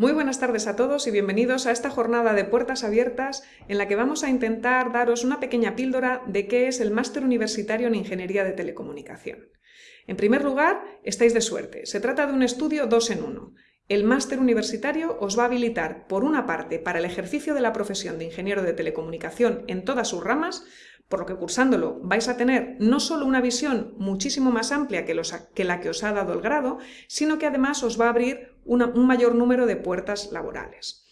Muy buenas tardes a todos y bienvenidos a esta jornada de puertas abiertas en la que vamos a intentar daros una pequeña píldora de qué es el Máster Universitario en Ingeniería de Telecomunicación. En primer lugar, estáis de suerte. Se trata de un estudio dos en uno. El máster universitario os va a habilitar, por una parte, para el ejercicio de la profesión de ingeniero de telecomunicación en todas sus ramas, por lo que cursándolo vais a tener no solo una visión muchísimo más amplia que, la que os ha dado el grado, sino que además os va a abrir un mayor número de puertas laborales.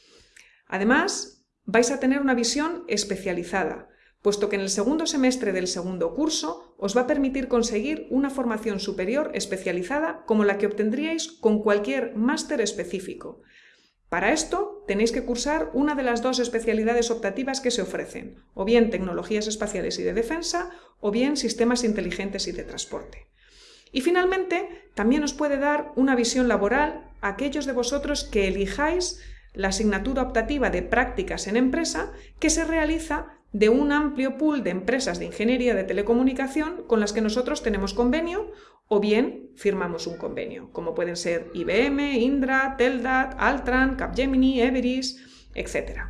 Además, vais a tener una visión especializada, puesto que en el segundo semestre del segundo curso os va a permitir conseguir una formación superior especializada como la que obtendríais con cualquier máster específico, para esto tenéis que cursar una de las dos especialidades optativas que se ofrecen, o bien tecnologías espaciales y de defensa, o bien sistemas inteligentes y de transporte. Y finalmente, también os puede dar una visión laboral a aquellos de vosotros que elijáis la asignatura optativa de prácticas en empresa que se realiza de un amplio pool de empresas de ingeniería de telecomunicación con las que nosotros tenemos convenio o bien firmamos un convenio, como pueden ser IBM, Indra, Teldat, Altran, Capgemini, Everis, etc.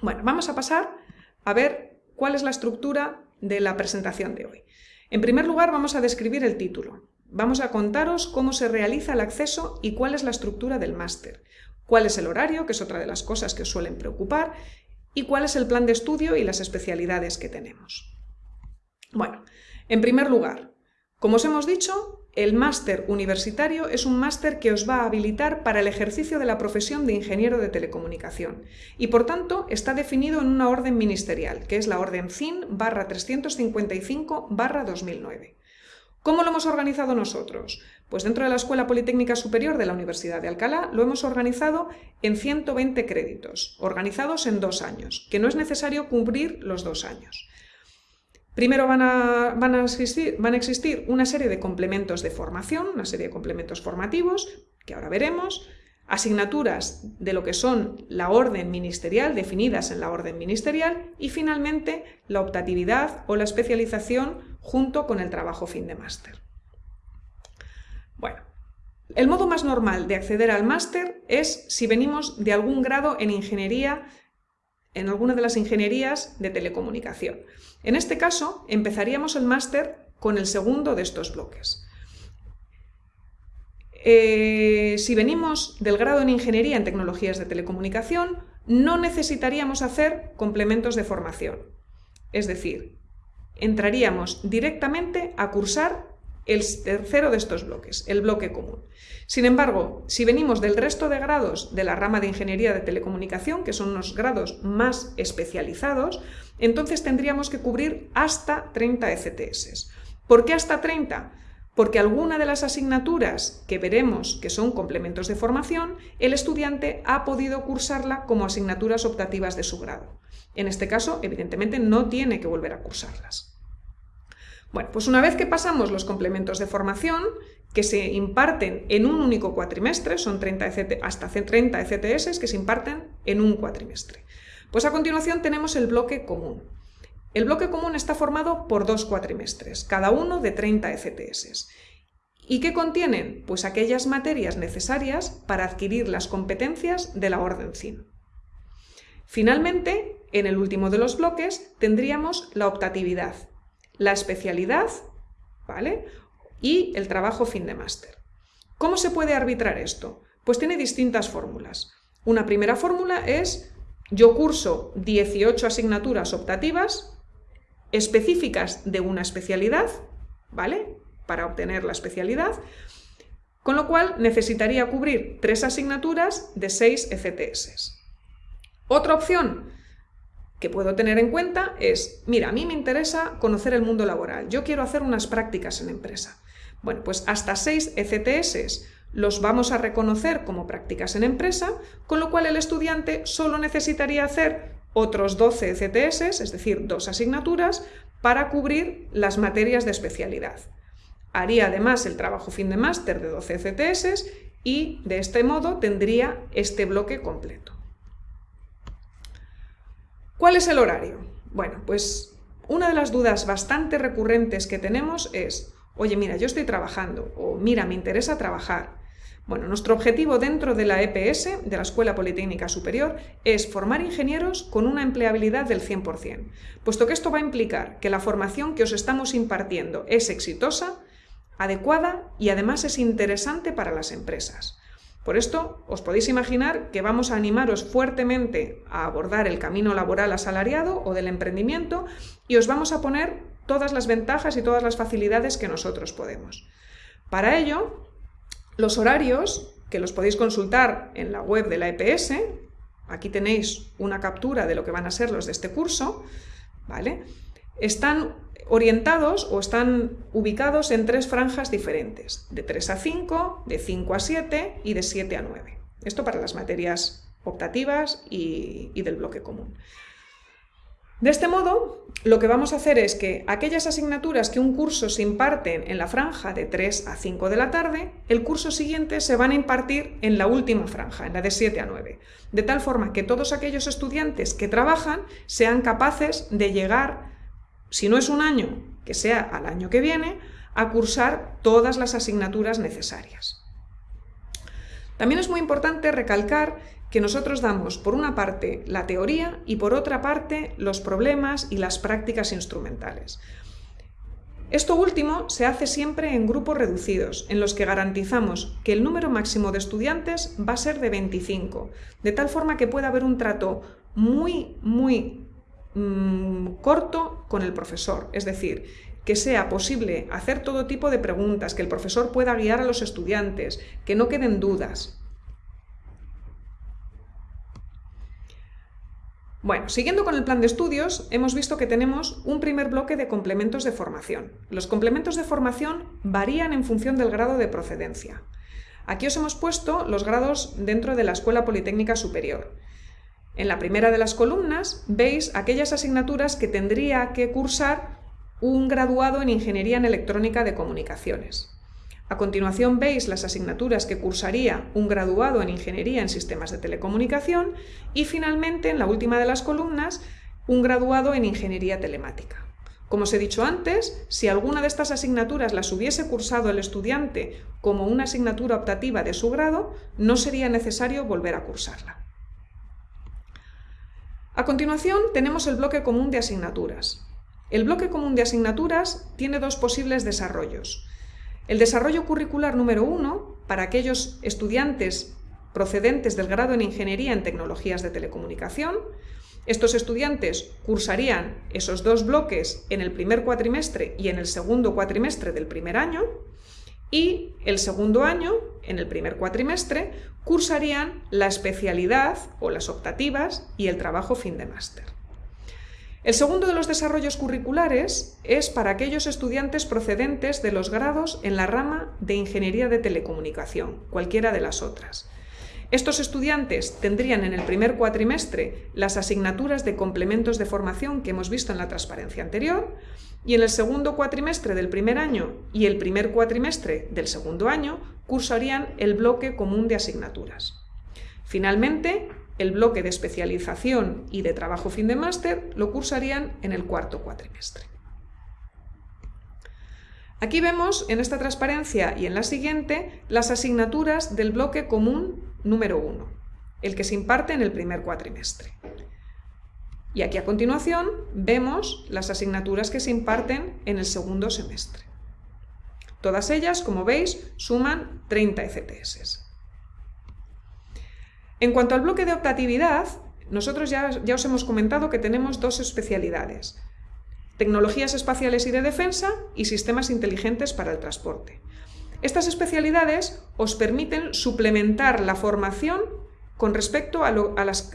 Bueno, vamos a pasar a ver cuál es la estructura de la presentación de hoy. En primer lugar, vamos a describir el título. Vamos a contaros cómo se realiza el acceso y cuál es la estructura del máster, cuál es el horario, que es otra de las cosas que os suelen preocupar, y cuál es el plan de estudio y las especialidades que tenemos. Bueno, en primer lugar, como os hemos dicho, el máster universitario es un máster que os va a habilitar para el ejercicio de la profesión de ingeniero de telecomunicación y por tanto está definido en una orden ministerial, que es la orden CIN barra 355 barra 2009. ¿Cómo lo hemos organizado nosotros? Pues dentro de la Escuela Politécnica Superior de la Universidad de Alcalá lo hemos organizado en 120 créditos, organizados en dos años, que no es necesario cubrir los dos años. Primero van a, van, a existir, van a existir una serie de complementos de formación, una serie de complementos formativos, que ahora veremos, asignaturas de lo que son la orden ministerial, definidas en la orden ministerial, y finalmente la optatividad o la especialización junto con el trabajo fin de máster. Bueno, el modo más normal de acceder al máster es si venimos de algún grado en ingeniería en alguna de las ingenierías de telecomunicación. En este caso, empezaríamos el máster con el segundo de estos bloques. Eh, si venimos del grado en Ingeniería en Tecnologías de Telecomunicación, no necesitaríamos hacer complementos de formación. Es decir, entraríamos directamente a cursar el tercero de estos bloques, el bloque común. Sin embargo, si venimos del resto de grados de la rama de Ingeniería de Telecomunicación, que son los grados más especializados, entonces tendríamos que cubrir hasta 30 ECTS. ¿Por qué hasta 30? Porque alguna de las asignaturas que veremos que son complementos de formación, el estudiante ha podido cursarla como asignaturas optativas de su grado. En este caso, evidentemente, no tiene que volver a cursarlas. Bueno, pues una vez que pasamos los complementos de formación, que se imparten en un único cuatrimestre, son 30 hasta 30 ECTS que se imparten en un cuatrimestre. Pues a continuación tenemos el bloque común. El bloque común está formado por dos cuatrimestres, cada uno de 30 ECTS. ¿Y qué contienen? Pues aquellas materias necesarias para adquirir las competencias de la orden CIN. Finalmente, en el último de los bloques tendríamos la optatividad, la especialidad ¿vale? y el trabajo fin de máster. ¿Cómo se puede arbitrar esto? Pues tiene distintas fórmulas. Una primera fórmula es yo curso 18 asignaturas optativas específicas de una especialidad, ¿vale? Para obtener la especialidad, con lo cual necesitaría cubrir tres asignaturas de 6 ECTS. Otra opción, que puedo tener en cuenta es, mira, a mí me interesa conocer el mundo laboral, yo quiero hacer unas prácticas en empresa. Bueno, pues hasta 6 ECTS los vamos a reconocer como prácticas en empresa, con lo cual el estudiante solo necesitaría hacer otros 12 ECTS, es decir, dos asignaturas, para cubrir las materias de especialidad. Haría además el trabajo fin de máster de 12 ECTS y de este modo tendría este bloque completo. ¿Cuál es el horario? Bueno, pues una de las dudas bastante recurrentes que tenemos es, oye, mira, yo estoy trabajando, o mira, me interesa trabajar. Bueno, nuestro objetivo dentro de la EPS, de la Escuela Politécnica Superior, es formar ingenieros con una empleabilidad del 100%, puesto que esto va a implicar que la formación que os estamos impartiendo es exitosa, adecuada y además es interesante para las empresas. Por esto, os podéis imaginar que vamos a animaros fuertemente a abordar el camino laboral asalariado o del emprendimiento y os vamos a poner todas las ventajas y todas las facilidades que nosotros podemos. Para ello, los horarios, que los podéis consultar en la web de la EPS, aquí tenéis una captura de lo que van a ser los de este curso, ¿vale? Están orientados o están ubicados en tres franjas diferentes, de 3 a 5, de 5 a 7 y de 7 a 9. Esto para las materias optativas y, y del bloque común. De este modo, lo que vamos a hacer es que aquellas asignaturas que un curso se imparten en la franja de 3 a 5 de la tarde, el curso siguiente se van a impartir en la última franja, en la de 7 a 9, de tal forma que todos aquellos estudiantes que trabajan sean capaces de llegar, si no es un año, que sea al año que viene, a cursar todas las asignaturas necesarias. También es muy importante recalcar que nosotros damos, por una parte, la teoría y por otra parte, los problemas y las prácticas instrumentales. Esto último se hace siempre en grupos reducidos, en los que garantizamos que el número máximo de estudiantes va a ser de 25, de tal forma que pueda haber un trato muy, muy mmm, corto con el profesor, es decir, que sea posible hacer todo tipo de preguntas, que el profesor pueda guiar a los estudiantes, que no queden dudas. Bueno, siguiendo con el plan de estudios, hemos visto que tenemos un primer bloque de complementos de formación. Los complementos de formación varían en función del grado de procedencia. Aquí os hemos puesto los grados dentro de la Escuela Politécnica Superior. En la primera de las columnas veis aquellas asignaturas que tendría que cursar un graduado en Ingeniería en Electrónica de Comunicaciones. A continuación veis las asignaturas que cursaría un graduado en Ingeniería en Sistemas de Telecomunicación y finalmente, en la última de las columnas, un graduado en Ingeniería Telemática. Como os he dicho antes, si alguna de estas asignaturas las hubiese cursado el estudiante como una asignatura optativa de su grado, no sería necesario volver a cursarla. A continuación tenemos el bloque común de asignaturas. El bloque común de asignaturas tiene dos posibles desarrollos. El desarrollo curricular número uno, para aquellos estudiantes procedentes del grado en Ingeniería en Tecnologías de Telecomunicación, estos estudiantes cursarían esos dos bloques en el primer cuatrimestre y en el segundo cuatrimestre del primer año, y el segundo año, en el primer cuatrimestre, cursarían la especialidad o las optativas y el trabajo fin de máster. El segundo de los desarrollos curriculares es para aquellos estudiantes procedentes de los grados en la rama de Ingeniería de Telecomunicación, cualquiera de las otras. Estos estudiantes tendrían en el primer cuatrimestre las asignaturas de complementos de formación que hemos visto en la transparencia anterior y en el segundo cuatrimestre del primer año y el primer cuatrimestre del segundo año cursarían el bloque común de asignaturas. Finalmente, el bloque de especialización y de trabajo fin de máster lo cursarían en el cuarto cuatrimestre. Aquí vemos en esta transparencia y en la siguiente las asignaturas del bloque común número 1, el que se imparte en el primer cuatrimestre. Y aquí a continuación vemos las asignaturas que se imparten en el segundo semestre. Todas ellas, como veis, suman 30 ECTS. En cuanto al bloque de optatividad, nosotros ya, os hemos comentado que tenemos dos especialidades, tecnologías espaciales y de defensa y sistemas inteligentes para el transporte. Estas especialidades os permiten suplementar la formación con respecto a,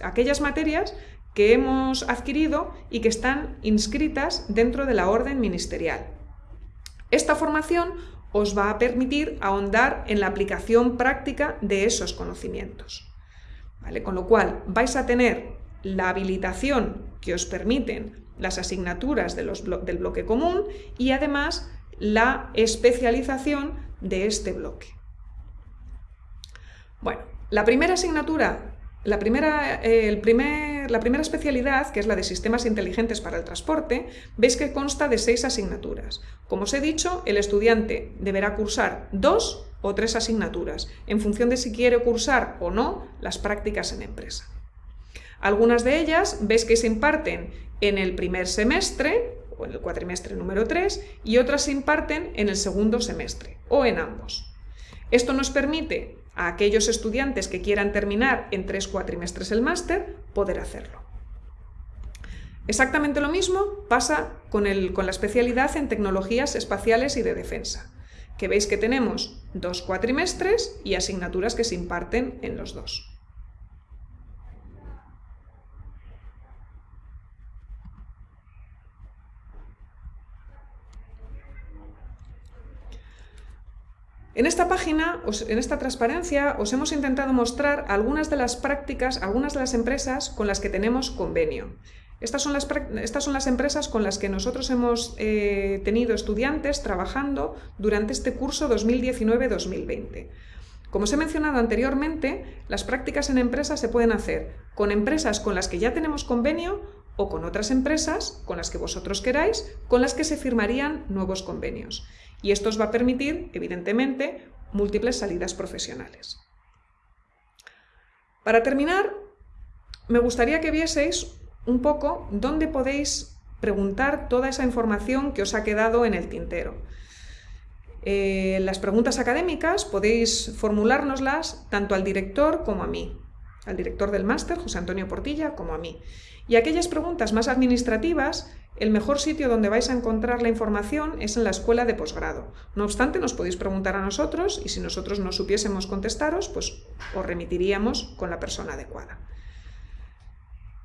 aquellas materias que hemos adquirido y que están inscritas dentro de la orden ministerial. Esta formación os va a permitir ahondar en la aplicación práctica de esos conocimientos. Con lo cual vais a tener la habilitación que os permiten las asignaturas del bloque común y además la especialización de este bloque. Bueno, la primera asignatura, la primera, la primera especialidad, que es la de sistemas inteligentes para el transporte, veis que consta de seis asignaturas. Como os he dicho, el estudiante deberá cursar dos o tres asignaturas, en función de si quiere cursar o no las prácticas en empresa. Algunas de ellas ves que se imparten en el primer semestre o en el cuatrimestre número 3 y otras se imparten en el segundo semestre o en ambos. Esto nos permite a aquellos estudiantes que quieran terminar en tres cuatrimestres el máster poder hacerlo. Exactamente lo mismo pasa con, con, la especialidad en tecnologías espaciales y de defensa, que veis que tenemos dos cuatrimestres y asignaturas que se imparten en los dos. En esta página, en esta transparencia, os hemos intentado mostrar algunas de las prácticas, algunas de las empresas con las que tenemos convenio. Estas son las, empresas con las que nosotros hemos eh, tenido estudiantes trabajando durante este curso 2019-2020. Como os he mencionado anteriormente, las prácticas en empresas se pueden hacer con empresas con las que ya tenemos convenio o con otras empresas, con las que vosotros queráis, con las que se firmarían nuevos convenios. Y esto os va a permitir, evidentemente, múltiples salidas profesionales. Para terminar, me gustaría que vieseis un poco dónde podéis preguntar toda esa información que os ha quedado en el tintero. Eh, las preguntas académicas podéis formulárnoslas tanto al director como a mí, al director del máster, José Antonio Portilla, como a mí. Y aquellas preguntas más administrativas, el mejor sitio donde vais a encontrar la información es en la escuela de posgrado. No obstante, nos podéis preguntar a nosotros y si nosotros no supiésemos contestaros, pues os remitiríamos con la persona adecuada.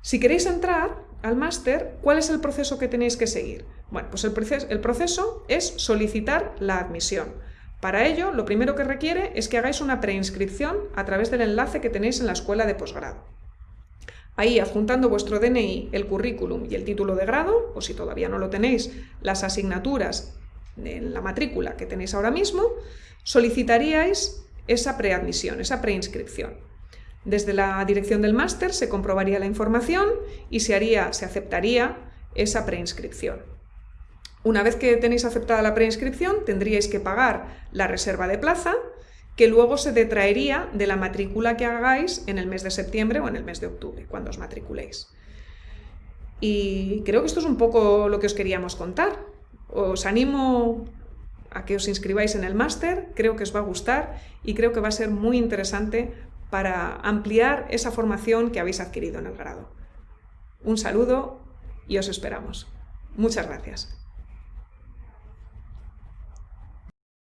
Si queréis entrar al máster, ¿cuál es el proceso que tenéis que seguir? Bueno, pues el proceso, el proceso es solicitar la admisión. Para ello, lo primero que requiere es que hagáis una preinscripción a través del enlace que tenéis en la escuela de posgrado. Ahí, adjuntando vuestro DNI, el currículum y el título de grado, o si todavía no lo tenéis, las asignaturas en la matrícula que tenéis ahora mismo, solicitaríais esa preadmisión, esa preinscripción. Desde la dirección del máster se comprobaría la información y se, haría, se aceptaría esa preinscripción. Una vez que tenéis aceptada la preinscripción, tendríais que pagar la reserva de plaza que luego se detraería de la matrícula que hagáis en el mes de septiembre o en el mes de octubre, cuando os matriculéis. Y creo que esto es un poco lo que os queríamos contar. Os animo a que os inscribáis en el máster, creo que os va a gustar y creo que va a ser muy interesante para ampliar esa formación que habéis adquirido en el grado. Un saludo y os esperamos. Muchas gracias.